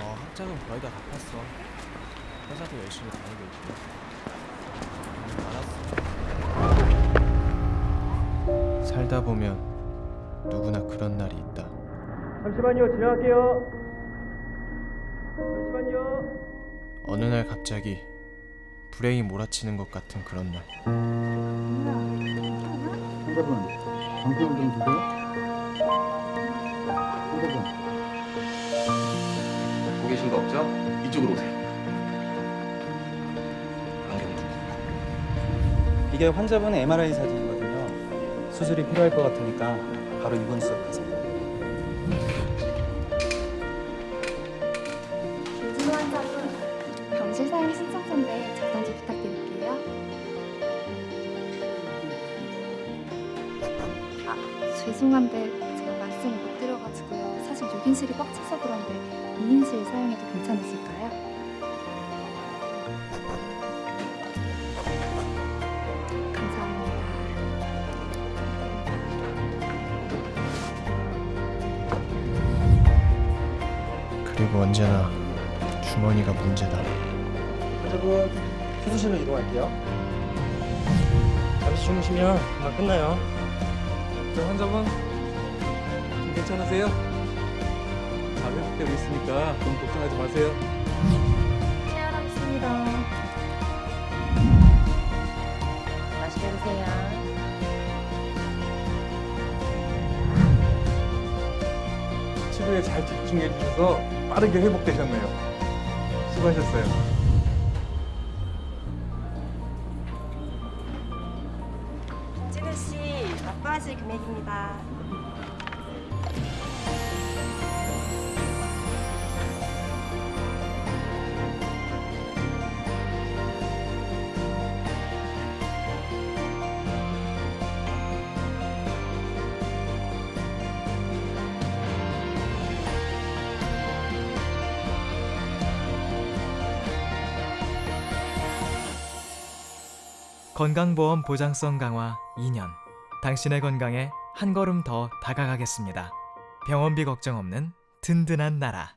어, 학자금 거의 다 갚았어. 회사도 열심히 다니고 있고. 음, 알았어. 살다 보면 누구나 그런 날이 있다. 잠시만요, 지나갈게요. 잠시만요. 어느 날 갑자기 불행이 몰아치는 것 같은 그런 날. 환자분, 방송 좀 주세요. 환자분, 보고 계신 거 없죠? 이쪽으로 오세요. 이게 환자분의 MRI 사진이거든요. 수술이 필요할 것 같으니까 바로 입원 수업하세요. 김진호 환자분 병실 사용 신청서인데 작성지 부탁드릴게요. 아, 죄송한데 제가 말씀을 못 드려가지고요. 사실 6인실이 꽉 차서 그런데 2인실 사용해도 괜찮으실까요? 감사합니다. 그리고 언제나 주머니가 문제다. 환자분, 수술실로 이동할게요. 잠시 주무시면 금방 끝나요. 저 환자분 좀 괜찮으세요? 가볍게 있으니까 너무 걱정하지 마세요. 케어하겠습니다. 맛있게 드세요. 치료에 잘 집중해 주셔서 빠르게 회복되셨네요. 수고하셨어요. 씨, 납부하실 금액입니다. 건강보험 보장성 강화 2년. 당신의 건강에 한 걸음 더 다가가겠습니다. 병원비 걱정 없는 든든한 나라.